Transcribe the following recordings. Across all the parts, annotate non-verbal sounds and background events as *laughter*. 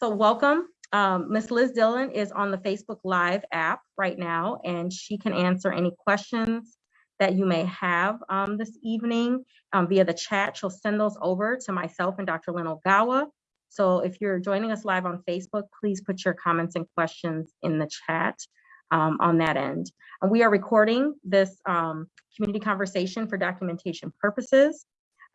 So welcome. Um, Liz Dillon is on the Facebook Live app right now, and she can answer any questions that you may have um, this evening um, via the chat. She'll send those over to myself and Dr. Lynn Ogawa. So if you're joining us live on Facebook, please put your comments and questions in the chat um, on that end. And we are recording this um, community conversation for documentation purposes.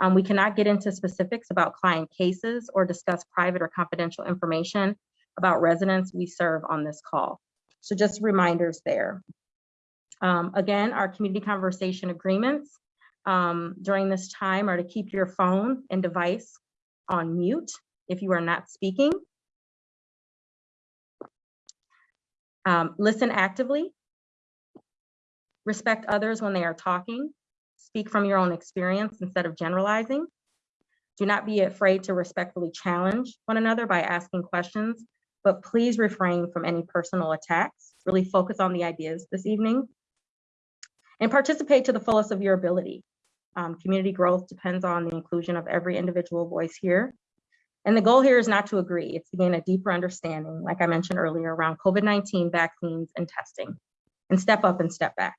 Um, we cannot get into specifics about client cases or discuss private or confidential information about residents we serve on this call. So just reminders there. Um, again, our community conversation agreements um, during this time are to keep your phone and device on mute if you are not speaking. Um, listen actively. Respect others when they are talking. Speak from your own experience instead of generalizing. Do not be afraid to respectfully challenge one another by asking questions, but please refrain from any personal attacks. Really focus on the ideas this evening and participate to the fullest of your ability. Um, community growth depends on the inclusion of every individual voice here. And the goal here is not to agree, it's to gain a deeper understanding, like I mentioned earlier, around COVID-19 vaccines and testing, and step up and step back.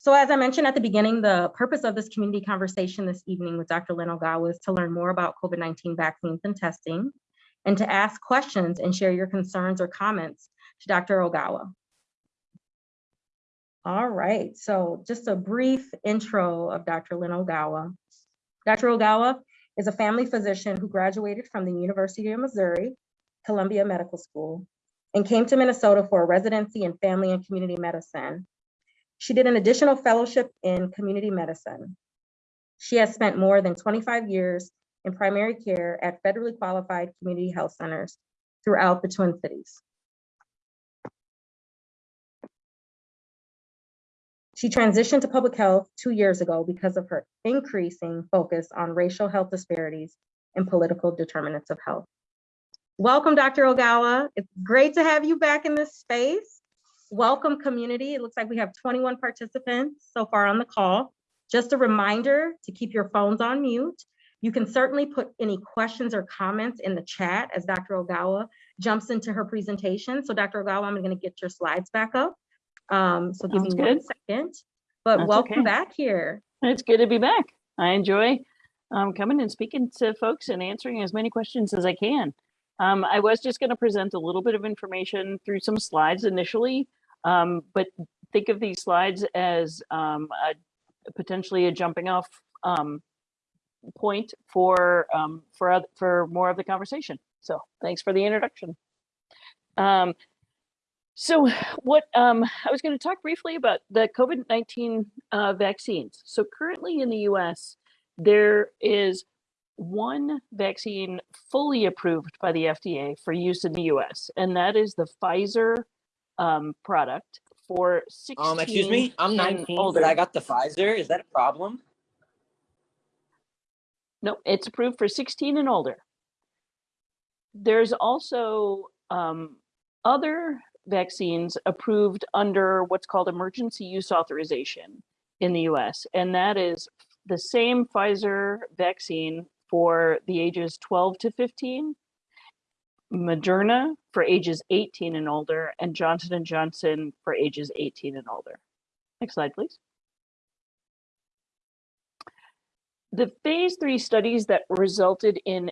So as I mentioned at the beginning, the purpose of this community conversation this evening with Dr. Lynn Ogawa is to learn more about COVID-19 vaccines and testing, and to ask questions and share your concerns or comments to Dr. Ogawa. All right, so just a brief intro of Dr. Lynn Ogawa. Dr. Ogawa is a family physician who graduated from the University of Missouri, Columbia Medical School, and came to Minnesota for a residency in family and community medicine she did an additional fellowship in community medicine. She has spent more than 25 years in primary care at federally qualified community health centers throughout the Twin Cities. She transitioned to public health two years ago because of her increasing focus on racial health disparities and political determinants of health. Welcome, Dr. Ogawa. It's great to have you back in this space welcome community. It looks like we have 21 participants so far on the call. Just a reminder to keep your phones on mute. You can certainly put any questions or comments in the chat as Dr. Ogawa jumps into her presentation. So Dr. Ogawa, I'm gonna get your slides back up. Um, so give Sounds me good. one second, but That's welcome okay. back here. It's good to be back. I enjoy um, coming and speaking to folks and answering as many questions as I can. Um, I was just going to present a little bit of information through some slides initially, um, but think of these slides as um, a, potentially a jumping off um, point for um, for for more of the conversation. So thanks for the introduction. Um, so what um, I was going to talk briefly about the COVID-19 uh, vaccines. So currently in the US, there is one vaccine fully approved by the FDA for use in the US, and that is the Pfizer um, product for 16 Um, excuse me, I'm and 19, older. but I got the Pfizer. Is that a problem? No, it's approved for 16 and older. There's also um, other vaccines approved under what's called emergency use authorization in the US, and that is the same Pfizer vaccine for the ages 12 to 15, Moderna for ages 18 and older, and Johnson & Johnson for ages 18 and older. Next slide, please. The phase three studies that resulted in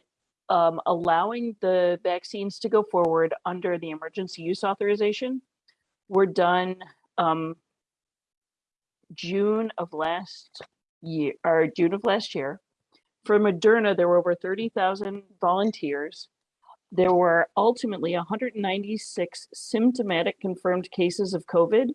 um, allowing the vaccines to go forward under the emergency use authorization were done um, June of last year, or June of last year. For Moderna, there were over 30,000 volunteers. There were ultimately 196 symptomatic confirmed cases of COVID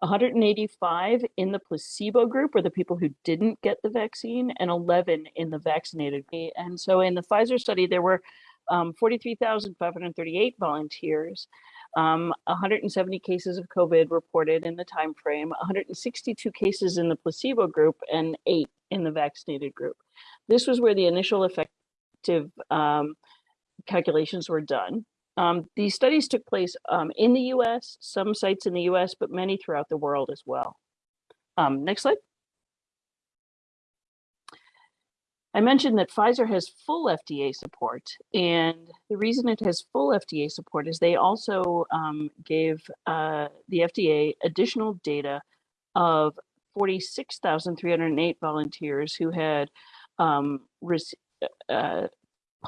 185 in the placebo group or the people who didn't get the vaccine and 11 in the vaccinated. And so in the Pfizer study, there were um, 43,538 volunteers, um, 170 cases of COVID reported in the time frame, 162 cases in the placebo group and eight in the vaccinated group. This was where the initial effective um, calculations were done. Um, these studies took place um, in the US, some sites in the US, but many throughout the world as well. Um, next slide. I mentioned that Pfizer has full FDA support, and the reason it has full FDA support is they also um, gave uh, the FDA additional data of 46,308 volunteers who had um, uh,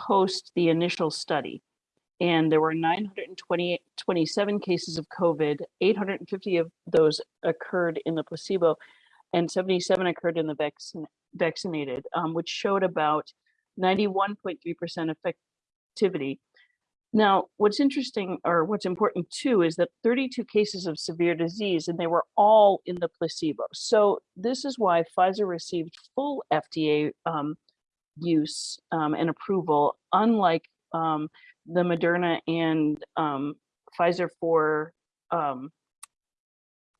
post the initial study. And there were 927 cases of COVID, 850 of those occurred in the placebo, and 77 occurred in the vaccine, vaccinated, um, which showed about 91.3% effectivity. Now, what's interesting or what's important too is that 32 cases of severe disease and they were all in the placebo. So this is why Pfizer received full FDA um, use um, and approval, unlike um, the Moderna and um, Pfizer for um,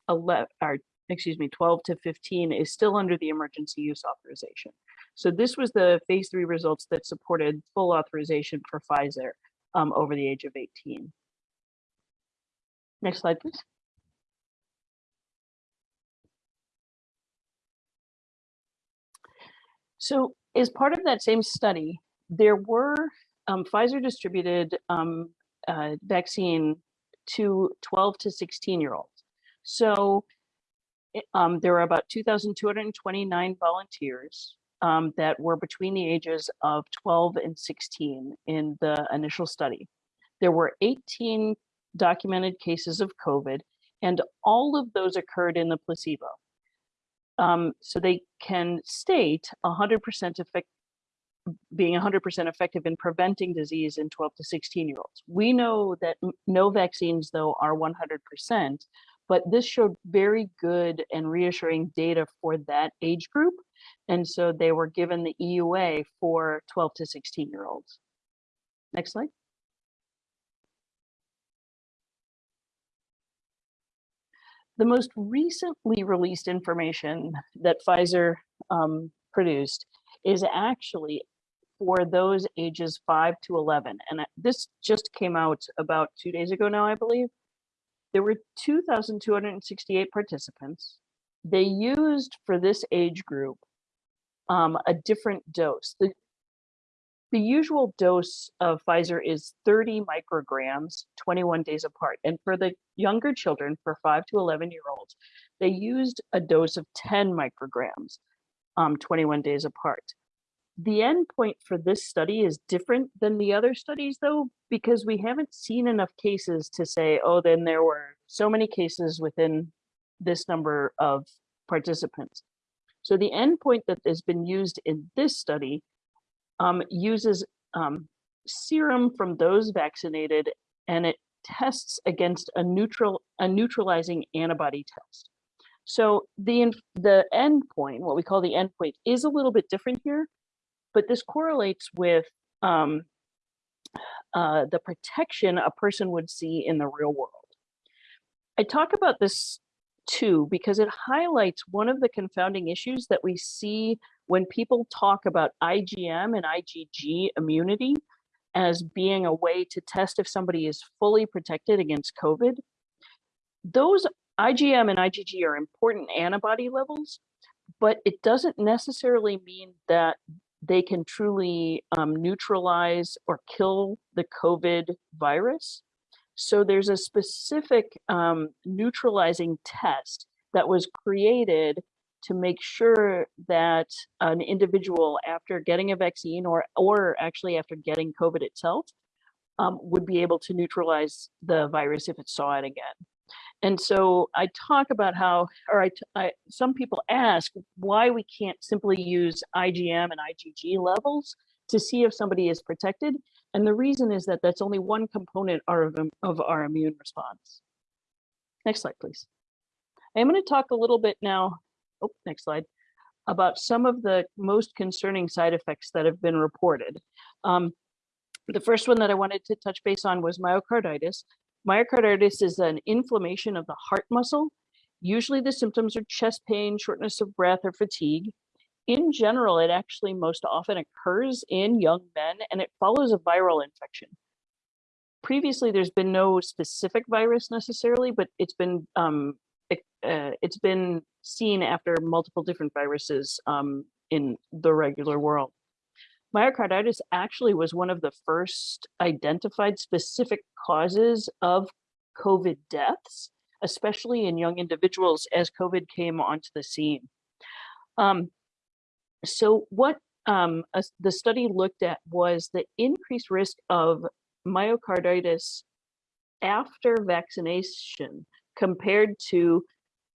11, or excuse me, 12 to 15 is still under the emergency use authorization. So this was the phase three results that supported full authorization for Pfizer um, over the age of 18. Next slide, please. So as part of that same study, there were um, Pfizer distributed um, uh, vaccine to 12 to 16 year olds. So um, there were about 2,229 volunteers um, that were between the ages of 12 and 16 in the initial study. There were 18 documented cases of COVID, and all of those occurred in the placebo. Um, so they can state 100% effect, being 100% effective in preventing disease in 12 to 16 year olds. We know that no vaccines, though, are 100%, but this showed very good and reassuring data for that age group. And so they were given the EUA for 12 to 16 year olds. Next slide. The most recently released information that Pfizer um, produced is actually for those ages 5 to 11. And this just came out about two days ago now, I believe. There were 2,268 participants. They used for this age group um, a different dose. The, the usual dose of Pfizer is 30 micrograms, 21 days apart. And for the younger children, for 5 to 11 year olds, they used a dose of 10 micrograms, um, 21 days apart. The endpoint for this study is different than the other studies, though, because we haven't seen enough cases to say, oh, then there were so many cases within this number of participants. So the endpoint that has been used in this study um, uses um, serum from those vaccinated, and it tests against a neutral a neutralizing antibody test. So the the endpoint, what we call the endpoint, is a little bit different here, but this correlates with um, uh, the protection a person would see in the real world. I talk about this too because it highlights one of the confounding issues that we see when people talk about IgM and IgG immunity as being a way to test if somebody is fully protected against COVID. Those IgM and IgG are important antibody levels, but it doesn't necessarily mean that they can truly um, neutralize or kill the COVID virus. So there's a specific um, neutralizing test that was created to make sure that an individual after getting a vaccine or or actually after getting COVID itself um, would be able to neutralize the virus if it saw it again. And so I talk about how, or I, I, some people ask why we can't simply use IgM and IgG levels to see if somebody is protected. And the reason is that that's only one component of, of our immune response. Next slide, please. I'm going to talk a little bit now, oh, next slide, about some of the most concerning side effects that have been reported. Um, the first one that I wanted to touch base on was myocarditis. Myocarditis is an inflammation of the heart muscle. Usually the symptoms are chest pain, shortness of breath, or fatigue. In general, it actually most often occurs in young men and it follows a viral infection. Previously, there's been no specific virus necessarily, but it's been um, uh, it's been seen after multiple different viruses um, in the regular world. myocarditis actually was one of the first identified specific causes of COVID deaths, especially in young individuals as COVID came onto the scene. Um, so what um, the study looked at was the increased risk of myocarditis after vaccination compared to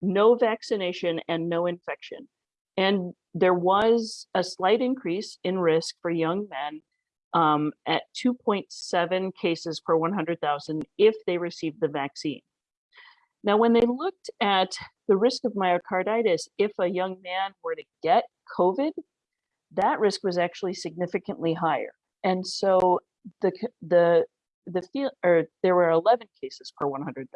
no vaccination and no infection. And there was a slight increase in risk for young men um, at 2.7 cases per 100,000 if they received the vaccine. Now, when they looked at the risk of myocarditis, if a young man were to get COVID, that risk was actually significantly higher. And so the the the field or there were 11 cases per 100,000.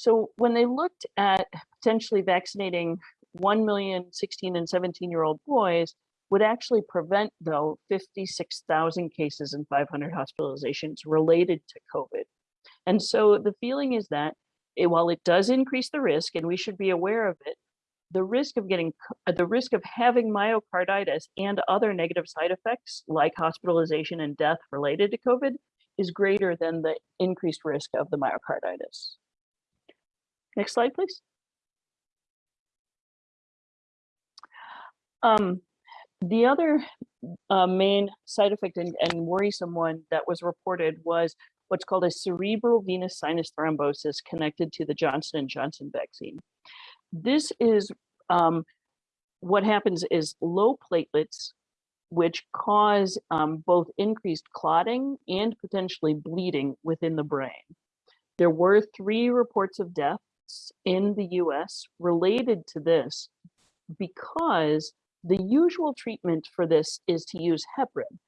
So when they looked at potentially vaccinating 1 million 16 and 17 year old boys would actually prevent though 56,000 cases and 500 hospitalizations related to COVID. And so the feeling is that it, while it does increase the risk and we should be aware of it, the risk of getting uh, the risk of having myocarditis and other negative side effects like hospitalization and death related to COVID is greater than the increased risk of the myocarditis. Next slide, please. Um, the other uh, main side effect and, and worrisome one that was reported was what's called a cerebral venous sinus thrombosis connected to the Johnson Johnson vaccine. This is um, what happens is low platelets, which cause um, both increased clotting and potentially bleeding within the brain. There were three reports of deaths in the US related to this because the usual treatment for this is to use heparin.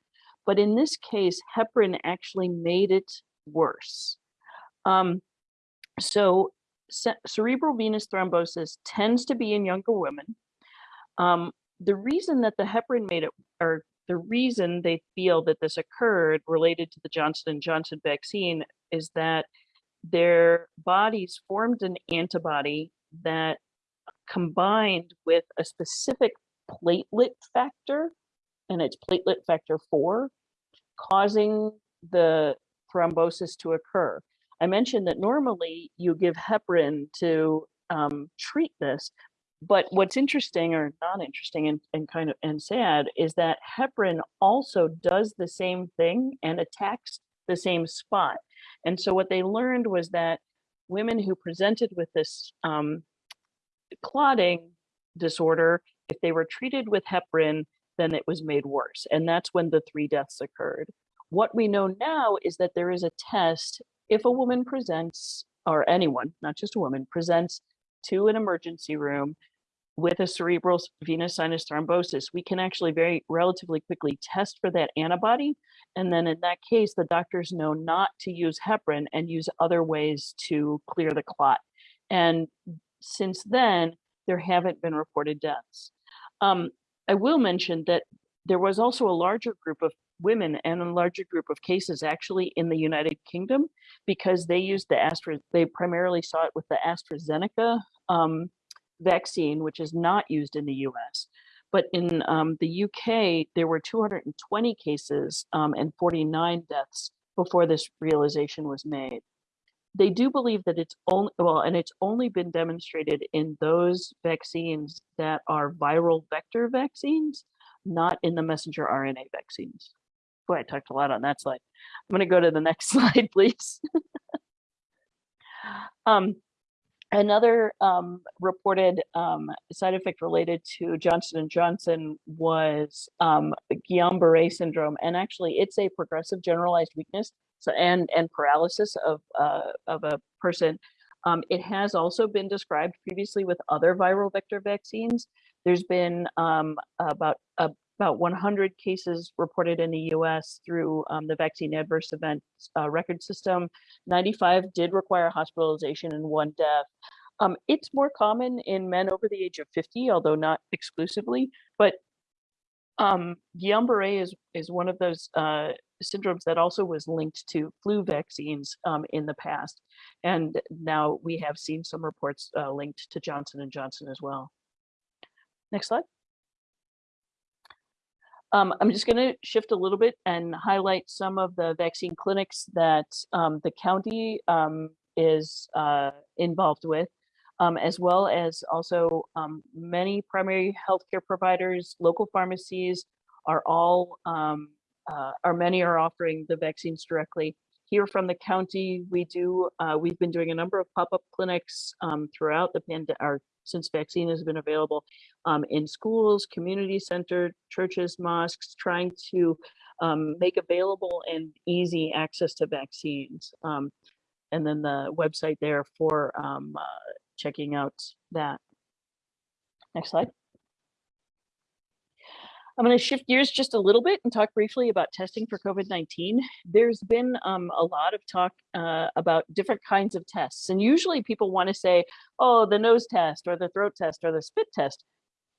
But in this case, heparin actually made it worse. Um, so ce- cerebral venous thrombosis tends to be in younger women. Um, the reason that the heparin made it, or the reason they feel that this occurred related to the Johnson Johnson vaccine is that their bodies formed an antibody that combined with a specific platelet factor, and it's platelet factor 4, causing the thrombosis to occur. I mentioned that normally you give heparin to um, treat this, but what's interesting or not interesting and, and kind of and sad is that heparin also does the same thing and attacks the same spot. And so what they learned was that women who presented with this um, clotting disorder, if they were treated with heparin, then it was made worse. And that's when the three deaths occurred. What we know now is that there is a test if a woman presents, or anyone, not just a woman, presents to an emergency room with a cerebral venous sinus thrombosis, we can actually very relatively quickly test for that antibody. And then in that case, the doctors know not to use heparin and use other ways to clear the clot. And since then, there haven't been reported deaths. Um, I will mention that there was also a larger group of women and a larger group of cases actually in the United Kingdom because they used the Astra, they primarily saw it with the AstraZeneca um, vaccine, which is not used in the US. But in um, the UK, there were 220 cases um, and 49 deaths before this realization was made. They do believe that it's only, well, and it's only been demonstrated in those vaccines that are viral vector vaccines, not in the messenger RNA vaccines. Boy, I talked a lot on that slide. I'm going to go to the next *laughs* slide, please. um, another um, reported um, side effect related to Johnson Johnson was um, Guillain-Barré syndrome, and actually, it's a progressive generalized weakness so and and paralysis of uh, of a person. Um, it has also been described previously with other viral vector vaccines. There's been um, about about 100 cases reported in the U.S. through um, the vaccine adverse event uh, record system. 95 did require hospitalization and one death. Um, it's more common in men over the age of 50, although not exclusively. But um, Guillain-Barré is is one of those uh, syndromes that also was linked to flu vaccines um, in the past, and now we have seen some reports uh, linked to Johnson and Johnson as well. Next slide. Um, I'm just going to shift a little bit and highlight some of the vaccine clinics that um, the county um, is uh, involved with, um, as well as also um, many primary healthcare providers, local pharmacies are all, um, uh, are many are offering the vaccines directly. Here from the county, we do, uh, we've been doing a number of pop-up clinics throughout the pandemic, since vaccine has been available um, in schools, community center, churches, mosques, trying to um, make available and easy access to vaccines. Um, and then the website there for um, uh, checking out that. Next slide. I'm going to shift gears just a little bit and talk briefly about testing for COVID-19. There's been um, a lot of talk uh, about different kinds of tests. And usually people want to say, oh, the nose test or the throat test or the spit test.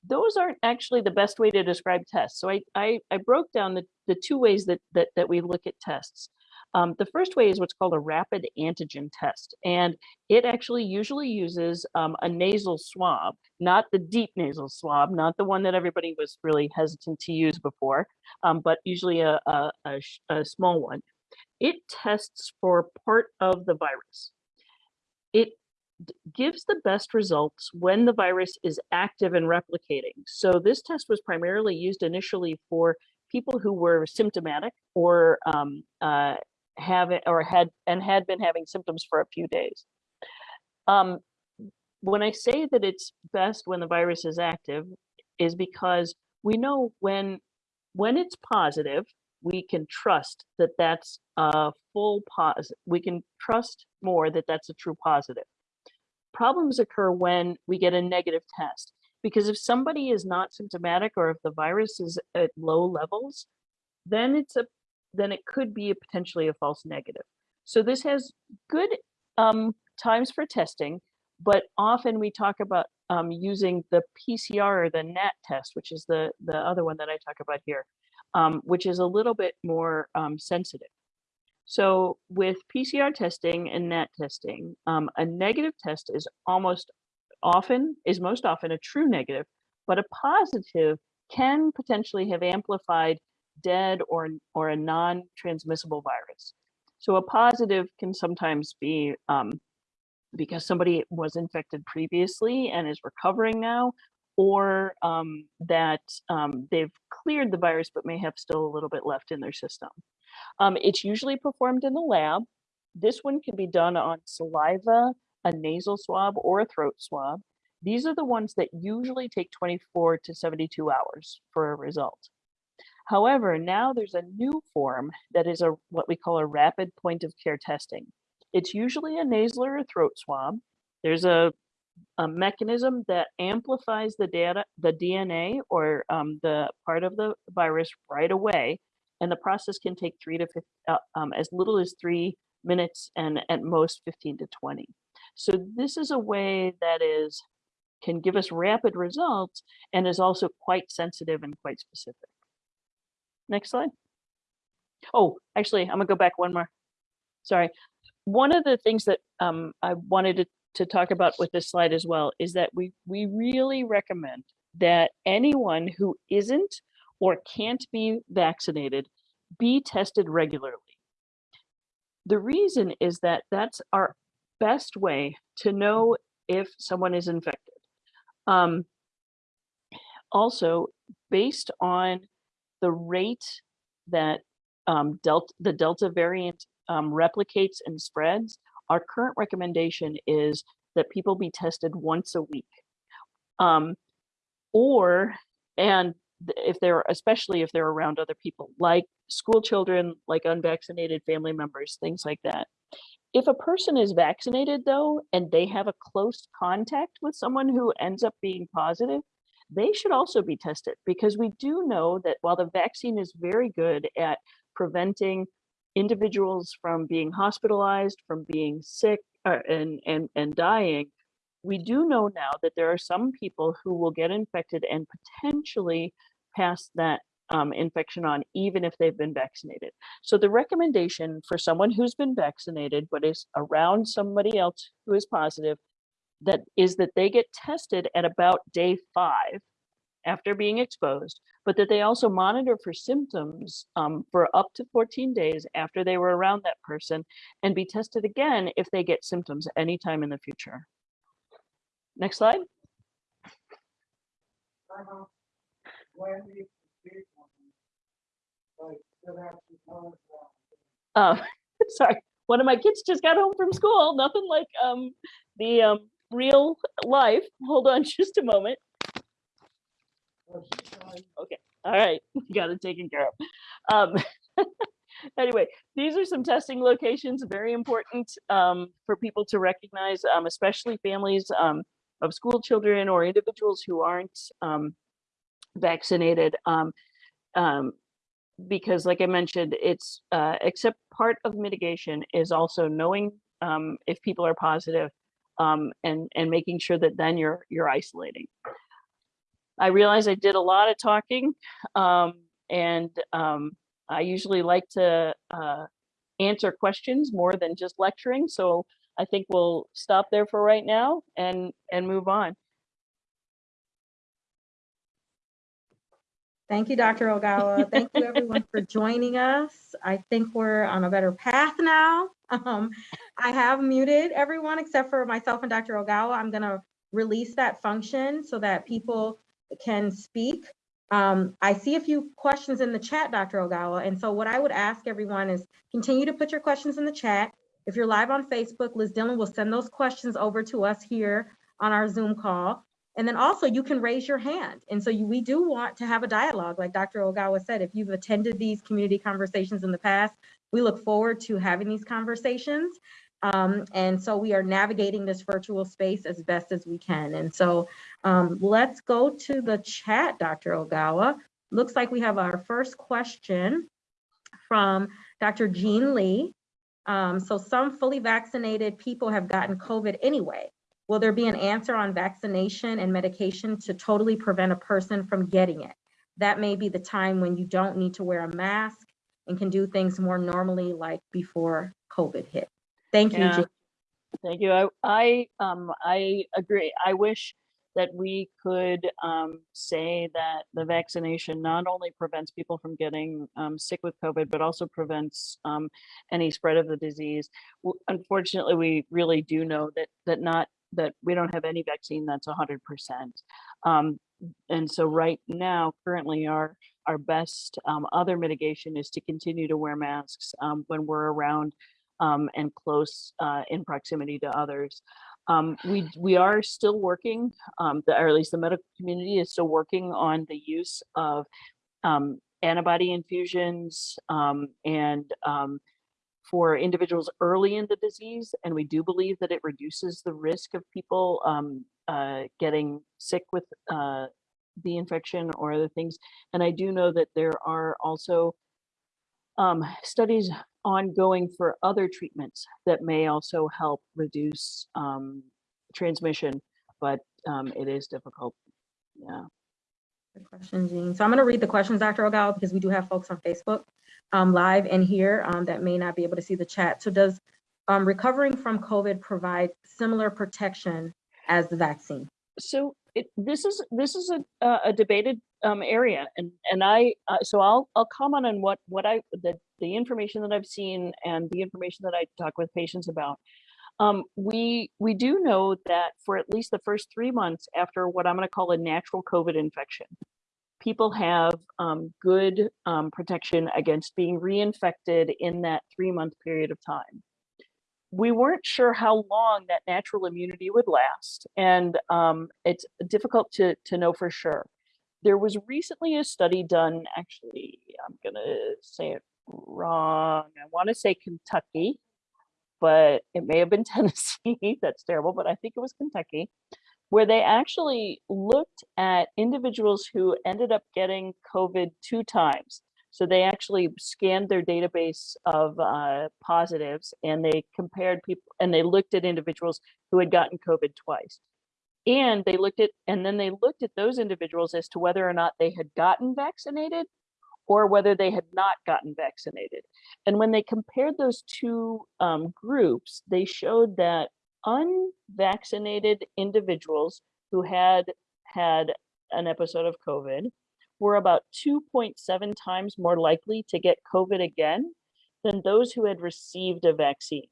Those aren't actually the best way to describe tests. So I, I, I broke down the, the two ways that, that, that we look at tests. Um, the first way is what's called a rapid antigen test, and it actually usually uses um, a nasal swab, not the deep nasal swab, not the one that everybody was really hesitant to use before, um, but usually a, a, a, a small one. It tests for part of the virus. It gives the best results when the virus is active and replicating. So this test was primarily used initially for people who were symptomatic or um, uh, have it or had and had been having symptoms for a few days. Um, when I say that it's best when the virus is active is because we know when when it's positive, we can trust that that's a full positive. We can trust more that that's a true positive. Problems occur when we get a negative test because if somebody is not symptomatic or if the virus is at low levels, then it's a then it could be a potentially a false negative. So this has good um, times for testing, but often we talk about um, using the PCR or the NAT test, which is the, the other one that I talk about here, um, which is a little bit more um, sensitive. So with PCR testing and NAT testing, um, a negative test is almost often, is most often a true negative, but a positive can potentially have amplified dead or, or a non-transmissible virus. So a positive can sometimes be um, because somebody was infected previously and is recovering now, or um, that um, they've cleared the virus but may have still a little bit left in their system. Um, it's usually performed in the lab. This one can be done on saliva, a nasal swab, or a throat swab. These are the ones that usually take 24 to 72 hours for a result. However, now there's a new form that is a what we call a rapid point of care testing. It's usually a nasal or a throat swab. There's a, a mechanism that amplifies the data, the DNA or um, the part of the virus right away. And the process can take three to 50, uh, um, as little as three minutes and at most 15 to 20. So this is a way that is can give us rapid results and is also quite sensitive and quite specific. Next slide. Oh, actually, I'm gonna go back one more. Sorry. One of the things that um, I wanted to, to talk about with this slide as well is that we, we really recommend that anyone who isn't or can't be vaccinated be tested regularly. The reason is that that's our best way to know if someone is infected. Um, also, based on the rate that um, delta, the Delta variant um, replicates and spreads, our current recommendation is that people be tested once a week. Um, or, and if they're, especially if they're around other people, like school children, like unvaccinated family members, things like that. If a person is vaccinated though, and they have a close contact with someone who ends up being positive, they should also be tested because we do know that while the vaccine is very good at preventing individuals from being hospitalized, from being sick uh, and, and, and dying, we do know now that there are some people who will get infected and potentially pass that um, infection on even if they've been vaccinated. So the recommendation for someone who's been vaccinated but is around somebody else who is positive that is that they get tested at about day five after being exposed, but that they also monitor for symptoms um, for up to 14 days after they were around that person and be tested again if they get symptoms anytime in the future. Next slide. Uh, *laughs* sorry, one of my kids just got home from school. Nothing like um, the um, real life. Hold on *laughs* just a moment. Okay, all right, *laughs* got it taken care of. Um, *laughs* anyway, these are some testing locations, very important um, for people to recognize, um, especially families um, of school children or individuals who aren't um, vaccinated. Um, um, because like I mentioned, it's uh, except part of mitigation is also knowing um, if people are positive um, and and making sure that then you're you're isolating. I realize I did a lot of talking, um, and um, I usually like to uh, answer questions more than just lecturing. So I think we'll stop there for right now and and move on. Thank you, Dr. Ogawa. Thank you, everyone, for *laughs* joining us. I think we're on a better path now. Um, I have muted everyone except for myself and Dr. Ogawa. I'm going to release that function so that people can speak. Um, I see a few questions in the chat, Dr. Ogawa. And so what I would ask everyone is continue to put your questions in the chat. If you're live on Facebook, Liz Dillon will send those questions over to us here on our Zoom call. And then also you can raise your hand. And so you, we do want to have a dialogue, like Dr. Ogawa said, if you've attended these community conversations in the past, we look forward to having these conversations. Um, and so we are navigating this virtual space as best as we can. And so um, let's go to the chat, Dr. Ogawa. Looks like we have our first question from Dr. Jean Lee. Um, so some fully vaccinated people have gotten COVID anyway. Will there be an answer on vaccination and medication to totally prevent a person from getting it? That may be the time when you don't need to wear a mask and can do things more normally like before COVID hit. Thank you. Yeah. Thank you. I, I, um, I agree. I wish that we could um, say that the vaccination not only prevents people from getting um, sick with COVID, but also prevents um, any spread of the disease. Unfortunately, we really do know that that not that we don't have any vaccine that's 100%. Um, and so right now, currently, our our best um, other mitigation is to continue to wear masks um, when we're around um, and close uh, in proximity to others. Um, we we are still working, um, the, or at least the medical community is still working on the use of antibody infusions and for individuals early in the disease. And we do believe that it reduces the risk of people um, uh, getting sick with uh, the infection or other things. And I do know that there are also um, studies ongoing for other treatments that may also help reduce um, transmission, but um, it is difficult. Yeah. Good question, Jean. So I'm going to read the questions, Dr. Ogawa, because we do have folks on Facebook um, live and here um, that may not be able to see the chat. So does um, recovering from COVID provide similar protection as the vaccine? So it, this is this is a uh, a debated um, area, and and I uh, so I'll I'll comment on what what I the the information that I've seen and the information that I talk with patients about. Um, we we do know that for at least the first three months after what I'm going to call a natural COVID infection, people have um, good um, protection against being reinfected in that three month period of time. We weren't sure how long that natural immunity would last, and um, it's difficult to to know for sure. There was recently a study done. Actually, I'm going to say it wrong. I want to say Kentucky but it may have been *laughs* Tennessee. That's terrible, but I think it was Kentucky, where they actually looked at individuals who ended up getting COVID two times. So they actually scanned their database of uh, positives and they compared people and they looked at individuals who had gotten COVID twice. And they looked at, and then they looked at those individuals as to whether or not they had gotten vaccinated or whether they had not gotten vaccinated. And when they compared those two um, groups, they showed that unvaccinated individuals who had had an episode of COVID were about 2.7 times more likely to get COVID again than those who had received a vaccine.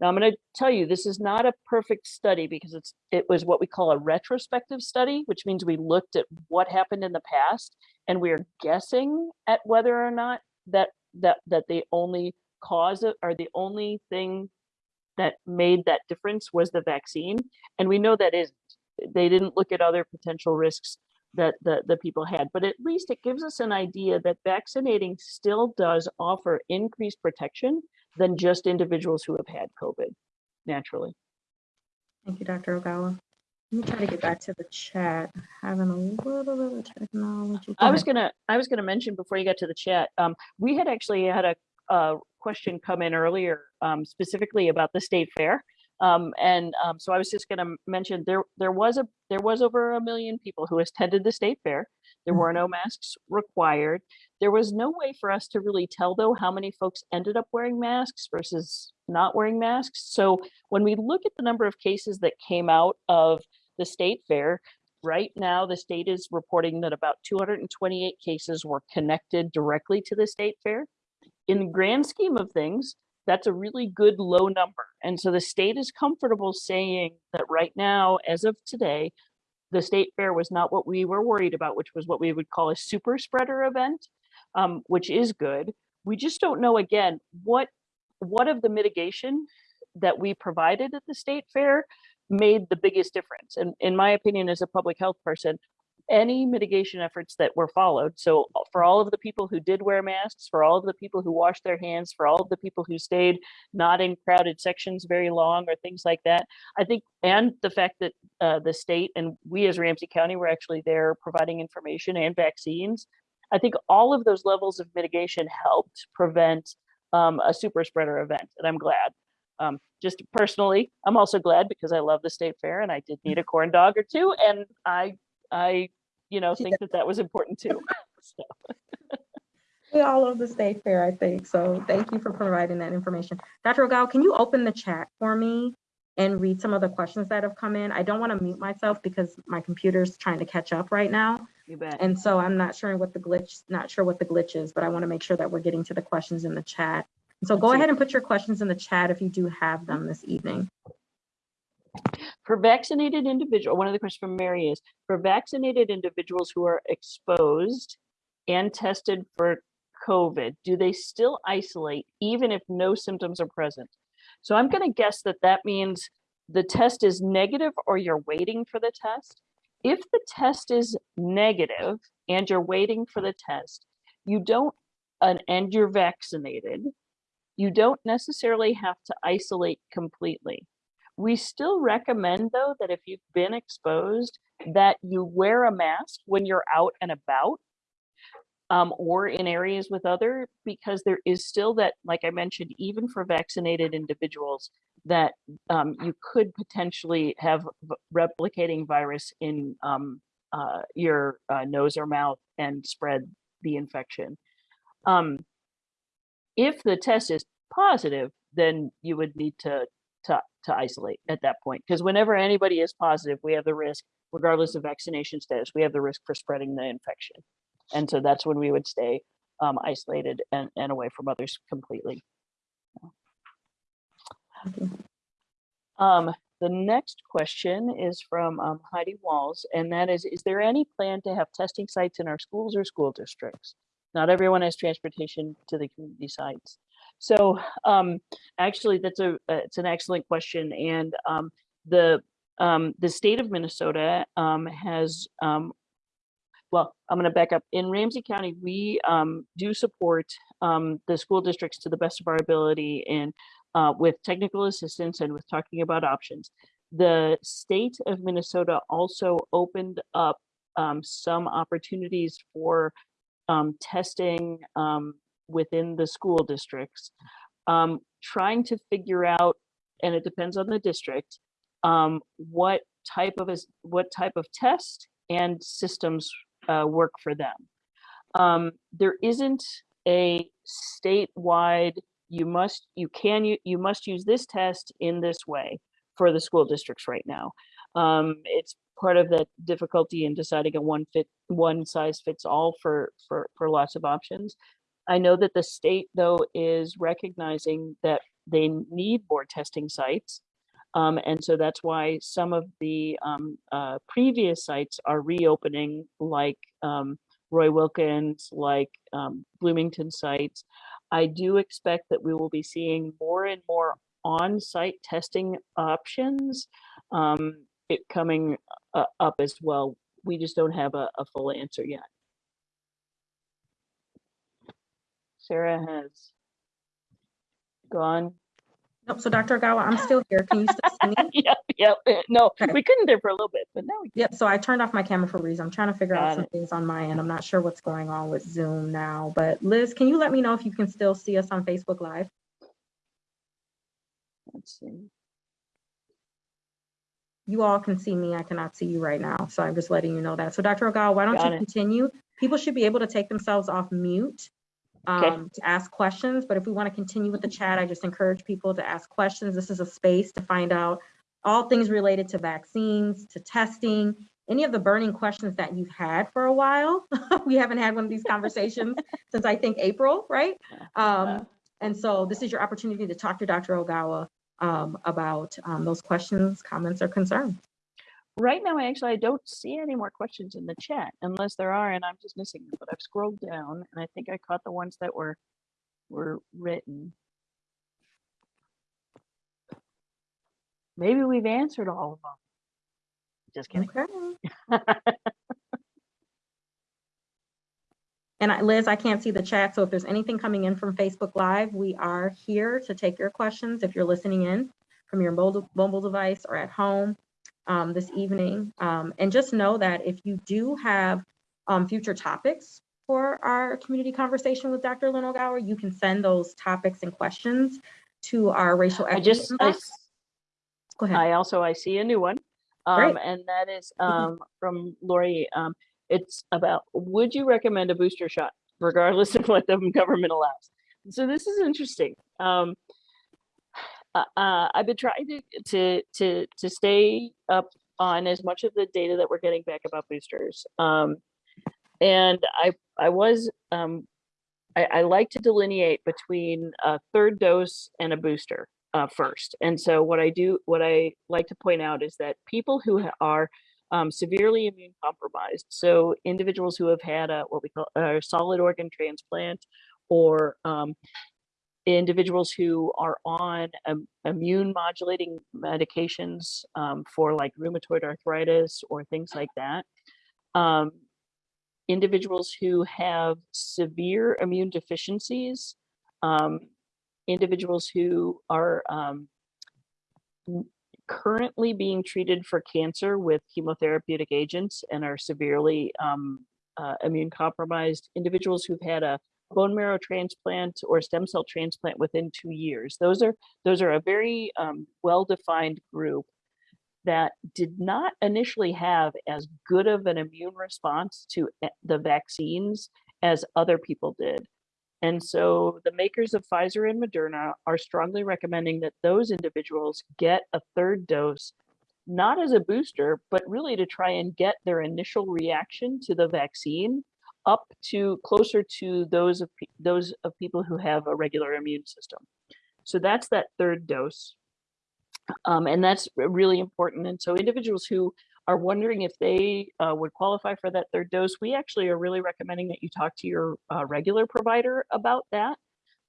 Now I'm going to tell you this is not a perfect study because it's it was what we call a retrospective study, which means we looked at what happened in the past and we are guessing at whether or not that that that the only cause of, or the only thing that made that difference was the vaccine. And we know that is they didn't look at other potential risks that the, the people had, but at least it gives us an idea that vaccinating still does offer increased protection than just individuals who have had COVID naturally. Thank you, Dr. Ogawa. Let me try to get back to the chat. Having a little bit of technology. I was gonna, I was gonna mention before you got to the chat, um, we had actually had a, a question come in earlier, um, specifically about the state fair. Um, and, um, so I was just gonna mention there, there was a, there was over a million people who attended the state fair. There were no masks required. There was no way for us to really tell though how many folks ended up wearing masks versus not wearing masks. So when we look at the number of cases that came out of the state fair, right now the state is reporting that about 228 cases were connected directly to the state fair. In the grand scheme of things, that's a really good low number. And so the state is comfortable saying that right now, as of today, the state fair was not what we were worried about, which was what we would call a super spreader event, um, which is good. We just don't know again what what of the mitigation that we provided at the state fair made the biggest difference. And in my opinion, as a public health person, any mitigation efforts that were followed. So for all of the people who did wear masks, for all of the people who washed their hands, for all of the people who stayed not in crowded sections very long or things like that, I think, and the fact that uh, the state and we as Ramsey County were actually there providing information and vaccines. I think all of those levels of mitigation helped prevent um, a super spreader event, and I'm glad. Um, just personally, I'm also glad because I love the state fair and I did need a corn dog or two, and I, I, you know, think that that was important too. *laughs* So, We all love the state fair, I think. So thank you for providing that information. Dr. Ogawa, can you open the chat for me and read some of the questions that have come in? I don't want to mute myself because my computer's trying to catch up right now. you bet. And so I'm not sure what the glitch, not sure what the glitch is, but I want to make sure that we're getting to the questions in the chat. So go ahead and put your questions in the chat if you do have them this evening. For vaccinated individual, one of the questions from Mary is, for vaccinated individuals who are exposed and tested for COVID, do they still isolate even if no symptoms are present? So I'm gonna guess that that means the test is negative or you're waiting for the test. If the test is negative and you're waiting for the test, you don't, and, and you're vaccinated, you don't necessarily have to isolate completely. We still recommend though that if you've been exposed, that you wear a mask when you're out and about um, or in areas with other, because there is still that, like I mentioned, even for vaccinated individuals, that um, you could potentially have replicating virus in um, uh, your uh, nose or mouth and spread the infection. Um, if the test is positive, then you would need to to, to isolate at that point. Because whenever anybody is positive, we have the risk, regardless of vaccination status, we have the risk for spreading the infection. And so that's when we would stay um, isolated and, and away from others completely. Um, the next question is from um, Heidi Walls, and that is, is there any plan to have testing sites in our schools or school districts? Not everyone has transportation to the community sites. So um, actually, that's a, uh, it's an excellent question. And um, the, um, the state of Minnesota um, has, um, well, I'm gonna back up. In Ramsey County, we um, do support the school districts to the best of our ability and uh, with technical assistance and with talking about options. The state of Minnesota also opened up some opportunities for testing within the school districts, um, trying to figure out, and it depends on the district, um, what type of is what type of test and systems uh, work for them. Um, there isn't a statewide you must you can you you must use this test in this way for the school districts right now um, it's part of the difficulty in deciding a one fit, one size fits all for, for, for lots of options. I know that the state though is recognizing that they need more testing sites. Um, and so that's why some of the, um, uh, previous sites are reopening like, um, Roy Wilkins, like, um, Bloomington sites. I do expect that we will be seeing more and more on-site testing options um, coming uh, up as well. We just don't have a, a full answer yet. Sarah has gone. Nope, so Dr. Ogawa, I'm still here. Can you still see me? *laughs* Yep, yep. No, Okay. we couldn't there for a little bit, but now we Yep, so I turned off my camera for a reason. I'm trying to figure Got out some things on my end. I'm not sure what's going on with Zoom now, but Liz, can you let me know if you can still see us on Facebook Live? Let's see. You all can see me. I cannot see you right now. So I'm just letting you know that. So Dr. Ogawa, why don't Got you it. continue? People should be able to take themselves off mute Okay. um, to ask questions, but if we want to continue with the chat, I just encourage people to ask questions. This is a space to find out all things related to vaccines, to testing, any of the burning questions that you've had for a while. *laughs* We haven't had one of these conversations *laughs* since I think April, right? Um, and so this is your opportunity to talk to Dr. Ogawa um, about um, those questions, comments, or concerns. Right now, I actually, I don't see any more questions in the chat unless there are, and I'm just missing them. But I've scrolled down, and I think I caught the ones that were were written. Maybe we've answered all of them. Just kidding. Okay. And I- Liz, I can't see the chat, so if there's anything coming in from Facebook Live, we are here to take your questions if you're listening in from your mobile device or at home um, this evening. Um, And just know that if you do have um, future topics for our community conversation with Dr. Lynn Ogawa, you can send those topics and questions to our racial I equity just, I. Go ahead. I also, I see a new one. Um, and that is, um, from Lori. Um, it's about, would you recommend a booster shot regardless *laughs* of what the government allows? So this is interesting. Um, uh, uh, I've been trying to, to, to, to stay up on as much of the data that we're getting back about boosters. Um, and I, I was, um, I, I like to delineate between a third dose and a booster uh, first. And so what I do, what I like to point out is that people who are um, severely immune compromised, so individuals who have had a what we call a solid organ transplant, or um, individuals who are on um, immune modulating medications um, for like rheumatoid arthritis or things like that. Um, individuals who have severe immune deficiencies, um, individuals who are um, currently being treated for cancer with chemotherapeutic agents and are severely um, uh, immune compromised, individuals who've had a bone marrow transplant or stem cell transplant within two years. Those are those are a very um, well-defined group that did not initially have as good of an immune response to the vaccines as other people did. And so the makers of Pfizer and Moderna are strongly recommending that those individuals get a third dose, not as a booster, but really to try and get their initial reaction to the vaccine up to closer to those of those of people who have a regular immune system. So that's that third dose. Um, and that's really important. And so individuals who are wondering if they uh, would qualify for that third dose, we actually are really recommending that you talk to your uh, regular provider about that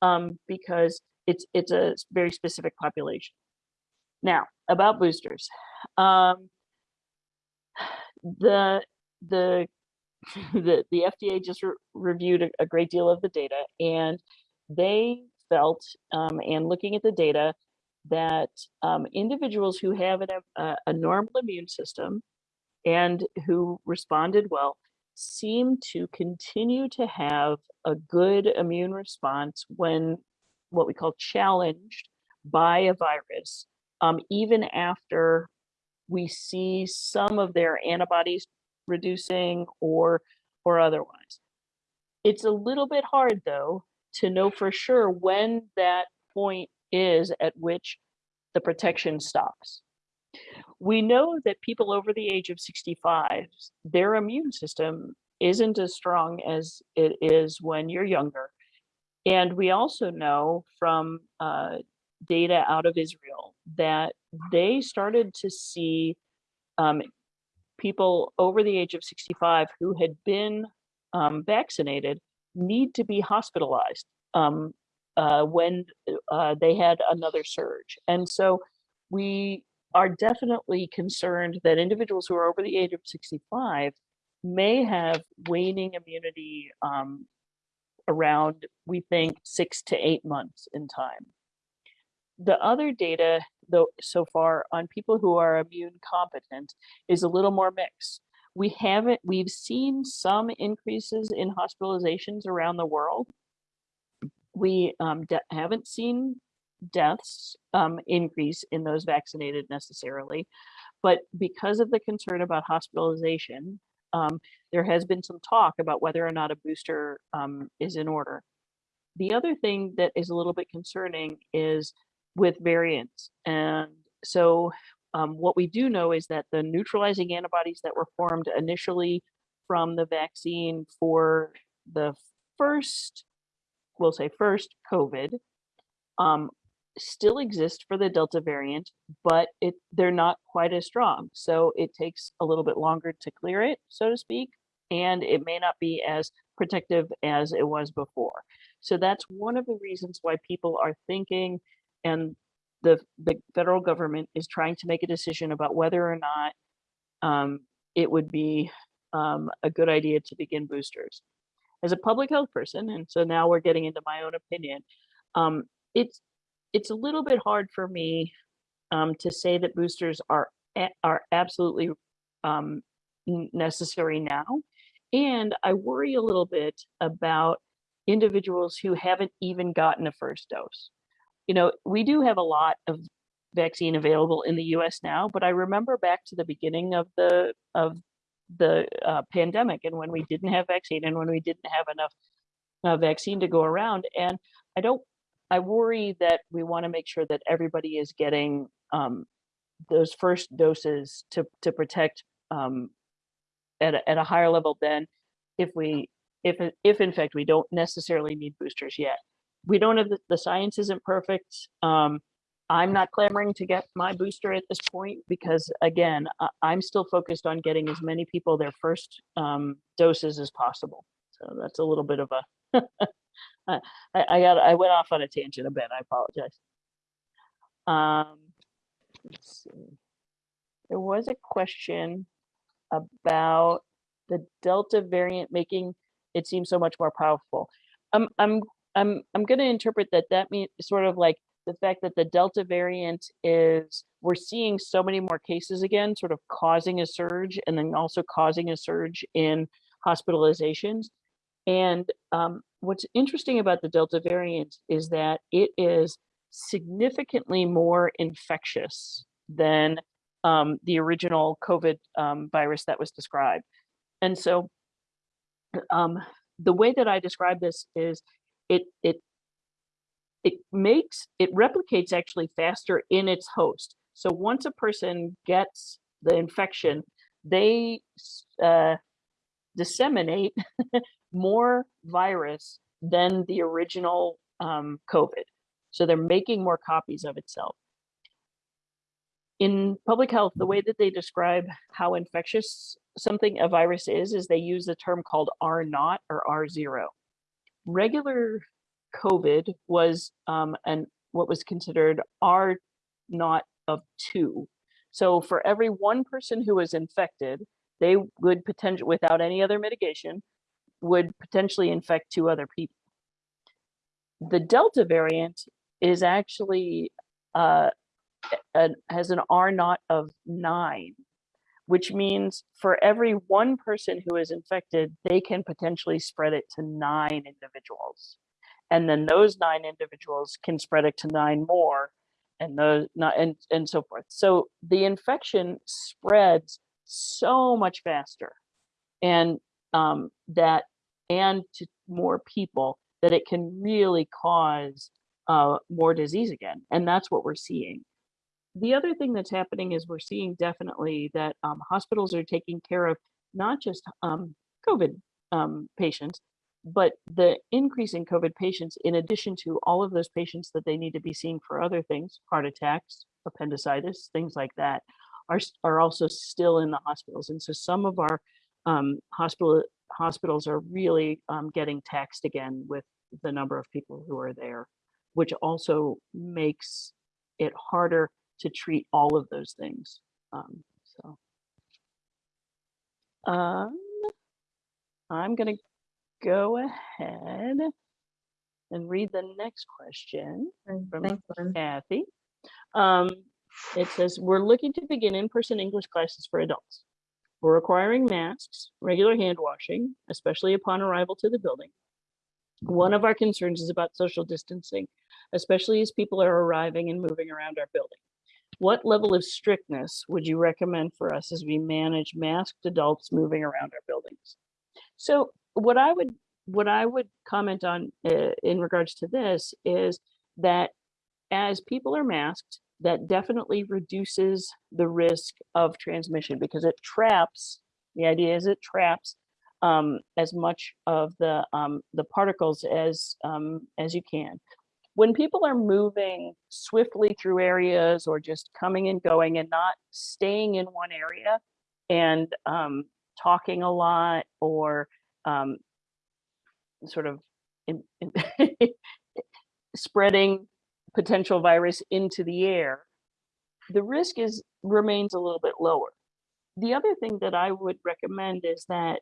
um, because it's it's a very specific population. Now about boosters, um, the the the the FDA just re- reviewed a, a great deal of the data, and they felt, um, and looking at the data, that um, individuals who have an, a, a normal immune system and who responded well seem to continue to have a good immune response when what we call challenged by a virus, um, even after we see some of their antibodies reducing or or otherwise. It's a little bit hard though to know for sure when that point is at which the protection stops. We know that people over the age of 65, their immune system isn't as strong as it is when you're younger. And we also know from uh, data out of Israel that they started to see um, people over the age of 65 who had been um, vaccinated need to be hospitalized um, uh, when uh, they had another surge. And so we are definitely concerned that individuals who are over the age of 65 may have waning immunity um, around, we think, six to eight months in time. The other data, though, so far on people who are immune competent is a little more mixed. We haven't, we've seen some increases in hospitalizations around the world. We um, haven't seen deaths um, increase in those vaccinated necessarily, but because of the concern about hospitalization, um, there has been some talk about whether or not a booster um, is in order. The other thing that is a little bit concerning is with variants. And so um, what we do know is that the neutralizing antibodies that were formed initially from the vaccine for the first, we'll say first COVID, um, still exist for the Delta variant, but it they're not quite as strong. So it takes a little bit longer to clear it, so to speak, and it may not be as protective as it was before. So that's one of the reasons why people are thinking and the, the federal government is trying to make a decision about whether or not um, it would be um, a good idea to begin boosters. As a public health person, and so now we're getting into my own opinion, um, it's it's a little bit hard for me um, to say that boosters are are absolutely um, necessary now. And I worry a little bit about individuals who haven't even gotten a first dose. You know, we do have a lot of vaccine available in the US now, but I remember back to the beginning of the of the uh, pandemic and when we didn't have vaccine and when we didn't have enough uh, vaccine to go around. And I don't I worry that we want to make sure that everybody is getting um, those first doses to to protect um, at a, at a higher level than if we if if in fact we don't necessarily need boosters yet. We don't have the, the science isn't perfect. Um, I'm not clamoring to get my booster at this point because again, I, I'm still focused on getting as many people their first um, doses as possible. So that's a little bit of a *laughs* I, I got I went off on a tangent a bit. I apologize. Um, let's see. There was a question about the Delta variant making it seem so much more powerful. I'm I'm I'm I'm going to interpret that that means sort of like the fact that the Delta variant is we're seeing so many more cases again, sort of causing a surge and then also causing a surge in hospitalizations. And um, what's interesting about the Delta variant is that it is significantly more infectious than um, the original COVID um, virus that was described. And so um, the way that I describe this is it, it, it makes, it replicates actually faster in its host. So once a person gets the infection, they uh, disseminate *laughs* more virus than the original um, COVID. So they're making more copies of itself. In public health, the way that they describe how infectious something a virus is, is they use a term called R naught or R zero. Regular COVID was um, an what was considered R naught of two. So for every one person who was infected, they would potentially, without any other mitigation, would potentially infect two other people. The Delta variant is actually uh, a, has an R naught of nine, which means for every one person who is infected, they can potentially spread it to nine individuals. And then those nine individuals can spread it to nine more and those not and, and so forth. So the infection spreads so much faster. And um, that and to more people that it can really cause uh, more disease again. And that's what we're seeing. The other thing that's happening is we're seeing definitely that um, hospitals are taking care of not just um, COVID um, patients, but the increase in COVID patients, in addition to all of those patients that they need to be seeing for other things, heart attacks, appendicitis, things like that, are are also still in the hospitals. And so some of our um, hospital hospitals are really um, getting taxed again with the number of people who are there, which also makes it harder to treat all of those things. Um, so, um, I'm gonna go ahead and read the next question From- Thanks, Kathy. Um, it says, we're looking to begin in-person English classes for adults. We're requiring masks, regular hand washing, especially upon arrival to the building. One of our concerns is about social distancing, especially as people are arriving and moving around our building. What level of strictness would you recommend for us as we manage masked adults moving around our buildings? So what I would what I would comment on uh, in regards to this is that as people are masked, that definitely reduces the risk of transmission because it traps. The idea is it traps um, as much of the um, the particles as um, as you can. When people are moving swiftly through areas or just coming and going and not staying in one area and um, talking a lot or um, sort of in, in *laughs* spreading potential virus into the air, the risk is remains a little bit lower. The other thing that I would recommend is that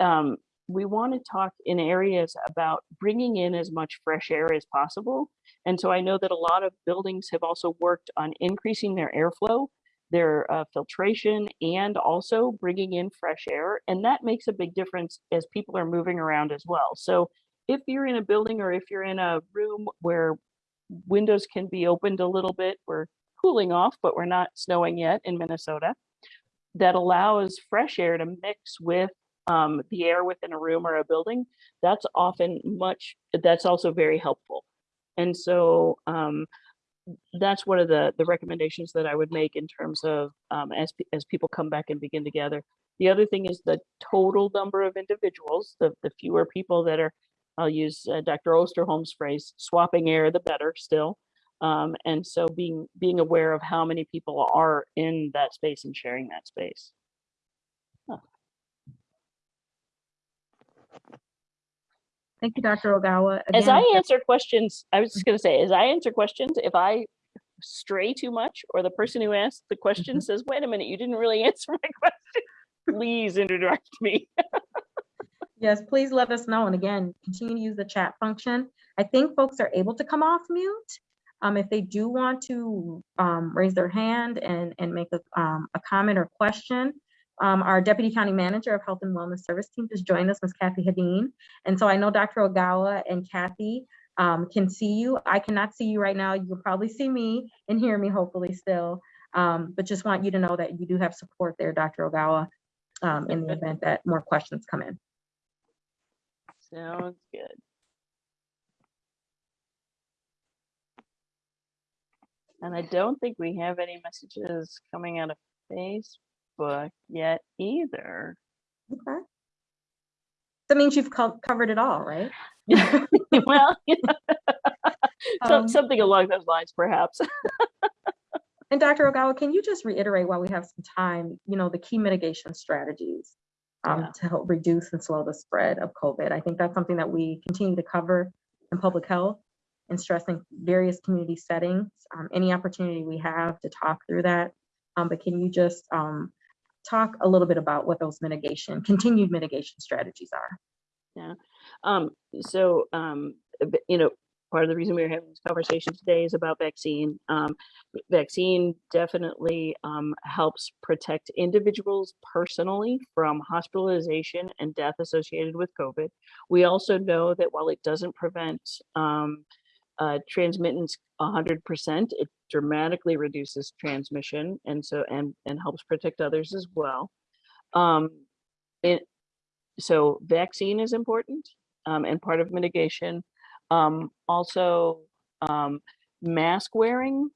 um, we want to talk in areas about bringing in as much fresh air as possible. And so I know that a lot of buildings have also worked on increasing their airflow, their uh, filtration, and also bringing in fresh air. And that makes a big difference as people are moving around as well. So if you're in a building or if you're in a room where windows can be opened a little bit, we're cooling off, but we're not snowing yet in Minnesota, that allows fresh air to mix with um, the air within a room or a building, that's often much, that's also very helpful. And so um, that's one of the, the recommendations that I would make in terms of um, as, as people come back and begin to gather. The other thing is the total number of individuals, the, the fewer people that are, I'll use uh, Dr. Osterholm's phrase, swapping air, the better still. Um, and so being, being aware of how many people are in that space and sharing that space. Thank you, Dr. Ogawa. As I answer questions, I was just gonna say, as I answer questions, if I stray too much or the person who asked the question says, wait a minute, you didn't really *laughs* answer my question, please interrupt me. Yes, please let us know. And again, continue to use the chat function. I think folks are able to come off mute. Um, if they do want to, um, raise their hand and, and make a, um, a comment or question. Um, our Deputy County Manager of Health and Wellness Service Team just joined us, Ms. Kathy Hedin. And so I know Dr. Ogawa and Kathy, um, can see you. I cannot see you right now. You will probably see me and hear me hopefully still. Um, but just want you to know that you do have support there, Dr. Ogawa, um, in the event that more questions come in. Sounds good. And I don't think we have any messages coming out of Facebook yet either. Okay. That means you've co- covered it all, right? *laughs* Well, *laughs* Um, something along those lines, perhaps. *laughs* And Dr. Ogawa, can you just reiterate while we have some time, you know, the key mitigation strategies um, Yeah. to help reduce and slow the spread of COVID? I think that's something that we continue to cover in public health and stressing various community settings, um, any opportunity we have to talk through that. Um, but can you just um, talk a little bit about what those mitigation, continued mitigation strategies are? Yeah. Um, so, um, you know, part of the reason we are having this conversation today is about vaccine. Um, vaccine definitely um, helps protect individuals personally from hospitalization and death associated with COVID. We also know that while it doesn't prevent um, uh, transmittance 100%, it dramatically reduces transmission and so and and helps protect others as well. Um, it, so vaccine is important um, and part of mitigation. Um, also, um, mask wearing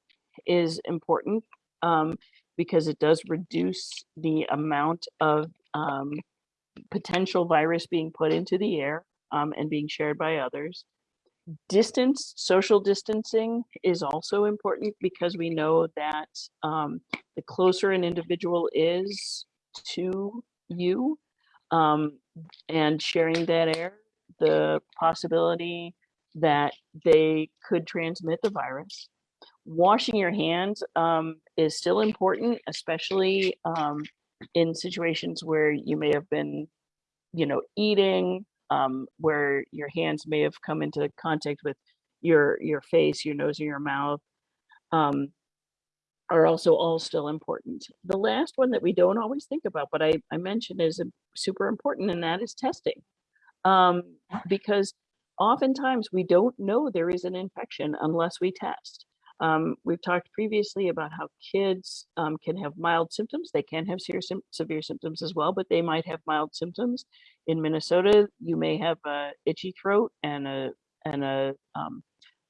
is important um, because it does reduce the amount of um, potential virus being put into the air and being shared by others. Distance, social distancing is also important because we know that um, the closer an individual is to you um, and sharing that air, the possibility that they could transmit the virus. Washing your hands um, is still important, especially um, in situations where you may have been, you know, eating, um, where your hands may have come into contact with your your face, your nose, or your mouth, um, are also all still important. The last one that we don't always think about, but I, I mentioned is super important, and that is testing. Um, because oftentimes we don't know there is an infection unless we test. Um, we've talked previously about how kids um, can have mild symptoms. They can have severe, severe symptoms as well, but they might have mild symptoms. In Minnesota, you may have a itchy throat and a and a um,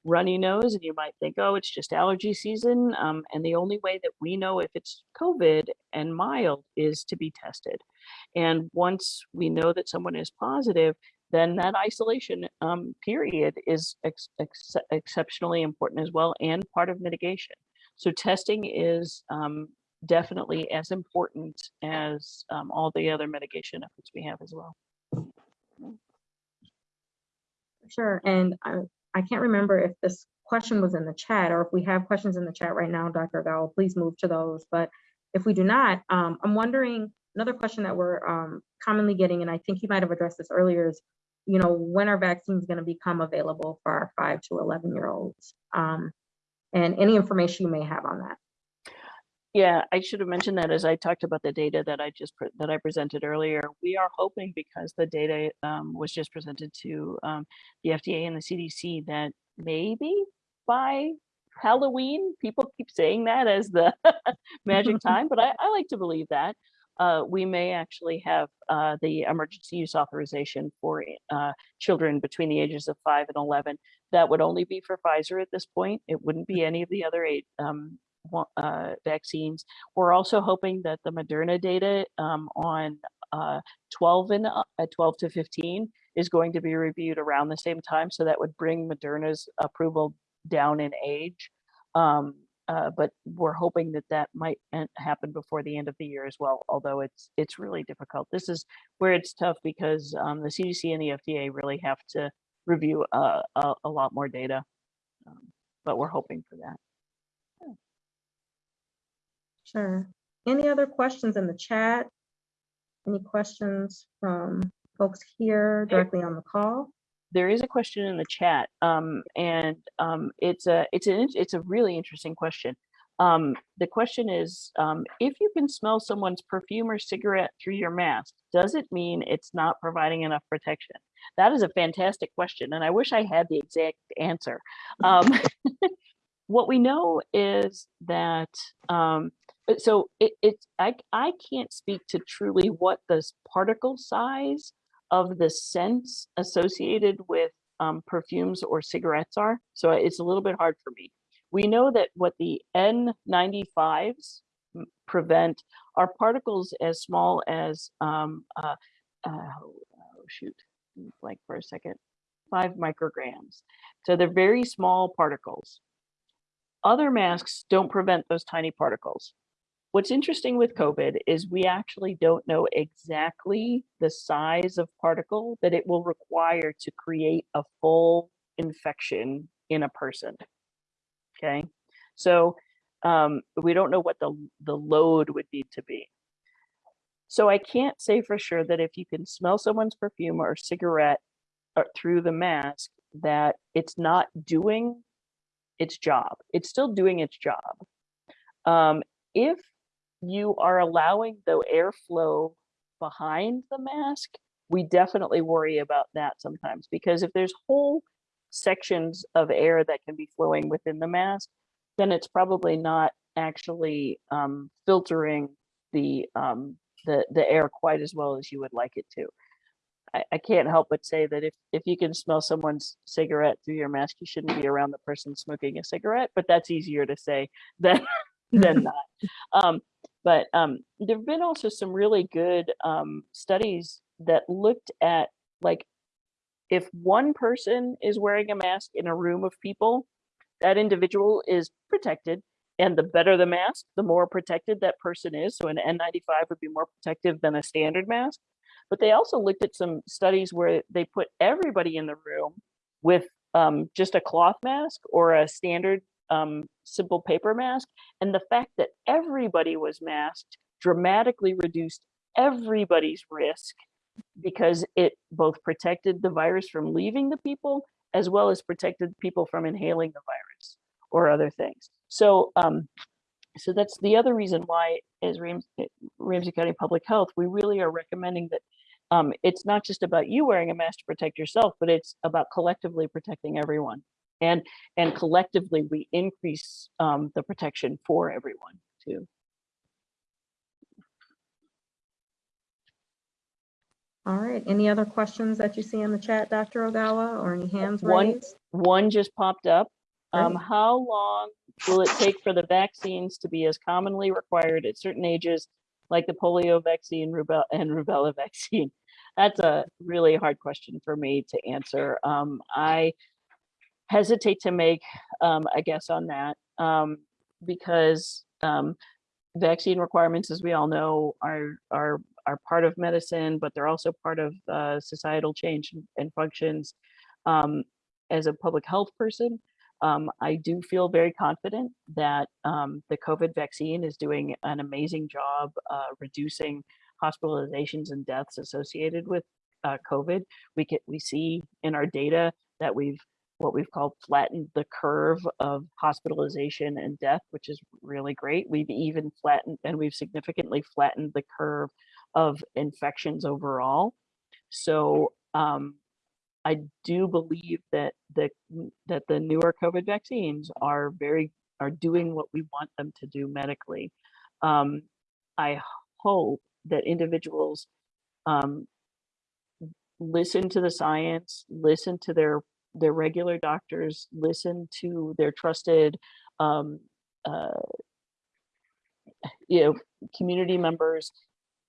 runny nose, and you might think, oh, it's just allergy season. Um, and the only way that we know if it's COVID and mild is to be tested. And once we know that someone is positive, then that isolation um, period is ex ex exceptionally important as well and part of mitigation. So testing is um, definitely as important as um, all the other mitigation efforts we have as well. Sure, and I, I can't remember if this question was in the chat or if we have questions in the chat right now, Dr. Gal, please move to those. But if we do not, um, I'm wondering, another question that we're um, commonly getting, and I think you might have addressed this earlier, is, you know, when are vaccines gonna become available for our five to 11 year olds? Um, and any information you may have on that. Yeah, I should have mentioned that as I talked about the data that I just that I presented earlier. We are hoping because the data um, was just presented to um, the FDA and the CDC that maybe by Halloween, people keep saying that as the *laughs* magic *laughs* time, but I, I like to believe that uh, we may actually have uh, the emergency use authorization for uh, children between the ages of five and 11. That would only be for Pfizer at this point. It wouldn't be any of the other eight um, uh, vaccines. We're also hoping that the Moderna data um, on uh, 12 and uh, 12 to 15 is going to be reviewed around the same time. So that would bring Moderna's approval down in age. Um, uh, but we're hoping that that might happen before the end of the year as well. Although it's it's really difficult. This is where it's tough because um, the CDC and the FDA really have to review uh, a, a lot more data. Um, but we're hoping for that. Sure. Any other questions in the chat? Any questions from folks here directly on the call? There is a question in the chat, um, and um, it's a it's an it's a really interesting question. Um, the question is, um, if you can smell someone's perfume or cigarette through your mask, does it mean it's not providing enough protection? That is a fantastic question, and I wish I had the exact answer. Um, *laughs* *laughs* what we know is that um, so it, it's I I can't speak to truly what the particle size of the scents associated with um, perfumes or cigarettes are. So it's a little bit hard for me. We know that what the N95s prevent are particles as small as, um, uh, uh, oh shoot, like for a second, five micrograms. So they're very small particles. Other masks don't prevent those tiny particles. What's interesting with COVID is we actually don't know exactly the size of particle that it will require to create a full infection in a person. Okay, so um, we don't know what the the load would need to be. So I can't say for sure that if you can smell someone's perfume or cigarette uh, through the mask, that it's not doing its job. It's still doing its job. Um, if you are allowing the airflow behind the mask, we definitely worry about that sometimes because if there's whole sections of air that can be flowing within the mask, then it's probably not actually um, filtering the um, the the air quite as well as you would like it to. I, I can't help but say that if, if you can smell someone's cigarette through your mask, you shouldn't be around the person smoking a cigarette, but that's easier to say than, *laughs* than *laughs* not. Um, but um, there have been also some really good um, studies that looked at like if one person is wearing a mask in a room of people, that individual is protected. And the better the mask, the more protected that person is. So an N95 would be more protective than a standard mask. But they also looked at some studies where they put everybody in the room with um, just a cloth mask or a standard um, simple paper mask. And the fact that everybody was masked dramatically reduced everybody's risk because it both protected the virus from leaving the people as well as protected people from inhaling the virus or other things. So, um, so that's the other reason why, as Rams Ramsey County Public Health, we really are recommending that um, it's not just about you wearing a mask to protect yourself, but it's about collectively protecting everyone. And and collectively, we increase um, the protection for everyone too. All right, any other questions that you see in the chat, Dr. Ogawa, or any hands One- raised? One just popped up. Um, how long will it take for the vaccines to be as commonly required at certain ages, like the polio vaccine, rubella, and rubella *laughs* vaccine? That's a really hard question for me to answer. Um, I hesitate to make um, a guess on that um, because um, vaccine requirements, as we all know, are are are part of medicine, but they're also part of uh, societal change and- functions. Um, as a public health person, um, I do feel very confident that um, the COVID vaccine is doing an amazing job uh, reducing hospitalizations and deaths associated with uh, COVID. We we see in our data that we've what we've called flattened the curve of hospitalization and death, which is really great. We've even flattened and we've significantly flattened the curve of infections overall. So um, I do believe that the that the newer COVID vaccines are very are doing what we want them to do medically. Um, I hope that individuals um, listen to the science, listen to their their regular doctors, listen to their trusted um, uh, you know community members,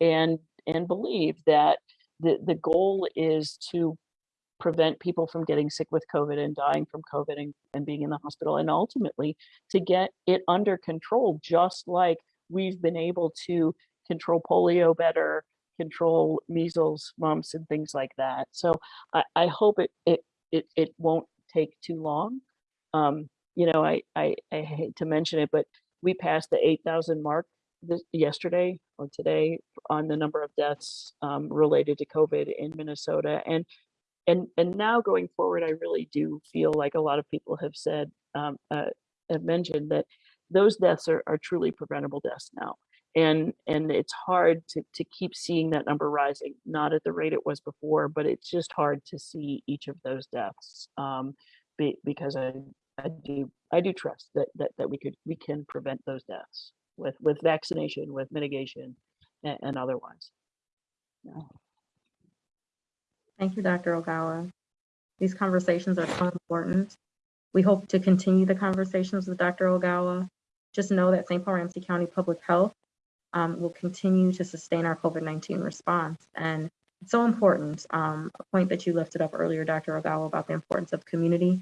and and believe that the the goal is to prevent people from getting sick with COVID and dying from COVID and, and being in the hospital, and ultimately to get it under control, just like we've been able to control polio better, control measles, mumps, and things like that. So I, I hope it, it it it won't take too long. Um, you know, I, I I hate to mention it, but we passed the 8,000 mark this, yesterday or today on the number of deaths um, related to COVID in Minnesota, and and and now going forward, I really do feel like a lot of people have said um, uh, have mentioned that those deaths are, are truly preventable deaths now and and it's hard to to keep seeing that number rising not at the rate it was before but it's just hard to see each of those deaths um be, because i i do i do trust that that that we could we can prevent those deaths with with vaccination with mitigation and, and otherwise yeah. Thank you, Dr. Ogawa. These conversations are so important. We hope to continue the conversations with Dr. Ogawa. Just know that St. Paul Ramsey County Public Health um, will continue to sustain our COVID-19 response. And it's so important, um, a point that you lifted up earlier, Dr. Ogawa, about the importance of community,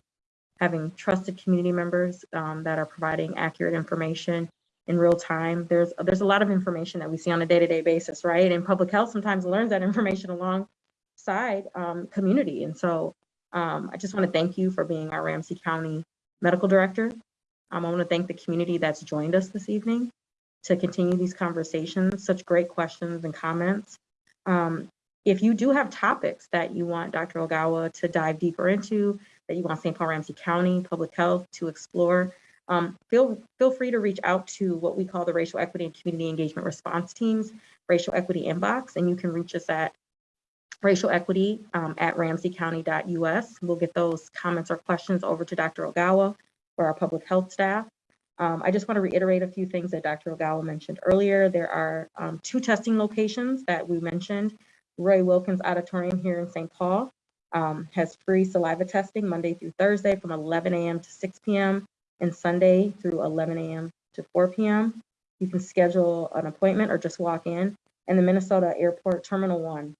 having trusted community members um, that are providing accurate information in real time. There's, there's a lot of information that we see on a day-to-day basis, right? And public health sometimes learns that *laughs* information alongside um, community. And so um, I just want to thank you for being our Ramsey County Medical Director. Um, I want to thank the community that's joined us this evening to continue these conversations, such great questions and comments. Um, if you do have topics that you want Dr. Ogawa to dive deeper into, that you want St. Paul Ramsey County Public Health to explore, um, feel, feel free to reach out to what we call the Racial Equity and Community Engagement Response Teams, Racial Equity Inbox, and you can reach us at racial equity um, at ramseycounty.us. We'll get those comments or questions over to Dr. Ogawa or our public health staff. Um, I just want to reiterate a few things that Dr. Ogawa mentioned earlier. There are um, two testing locations that we mentioned Roy Wilkins Auditorium here in St. Paul um, has free saliva testing Monday through Thursday from 11 a.m. to 6 p.m. and Sunday through 11 a.m. to 4 p.m. You can schedule an appointment or just walk in. And the Minnesota Airport Terminal 1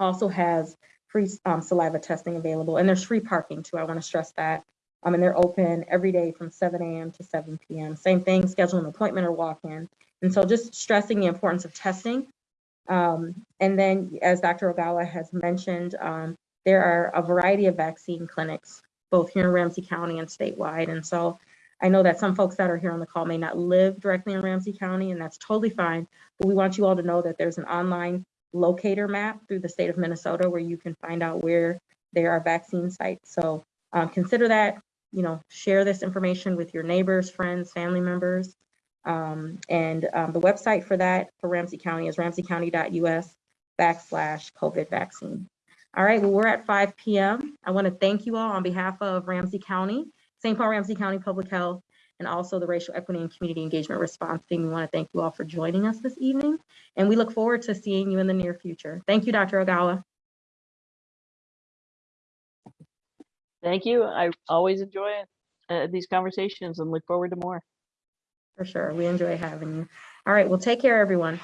also has free um, saliva testing available, and there's free parking too. I want to stress that. Um, and they're open every day from 7 a.m. to 7 p.m. Same thing, schedule an appointment or walk in. And so just stressing the importance of testing. Um, and then, as Dr. Ogawa has mentioned, um, there are a variety of vaccine clinics, both here in Ramsey County and statewide. And so I know that some folks that are here on the call may not live directly in Ramsey County, and that's totally fine. But we want you all to know that there's an online locator map through the state of Minnesota where you can find out where there are vaccine sites. So um, consider that, you know, share this information with your neighbors, friends, family members. Um, and um, the website for that for Ramsey County is ramseycounty.us backslash COVID vaccine. All right, well, we're at 5 p.m. I want to thank you all on behalf of Ramsey County, St. Paul Ramsey County Public Health, and also the Racial Equity and Community Engagement Response Team. We want to thank you all for joining us this evening, and we look forward to seeing you in the near future. Thank you, Dr. Ogawa. Thank you. I always enjoy uh, these conversations and look forward to more. For sure, we enjoy having you. All right, well, take care, everyone.